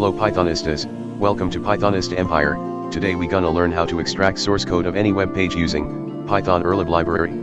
Hello Pythonistas, welcome to Pythonist Empire, today we gonna learn how to extract source code of any web page using Python urllib library.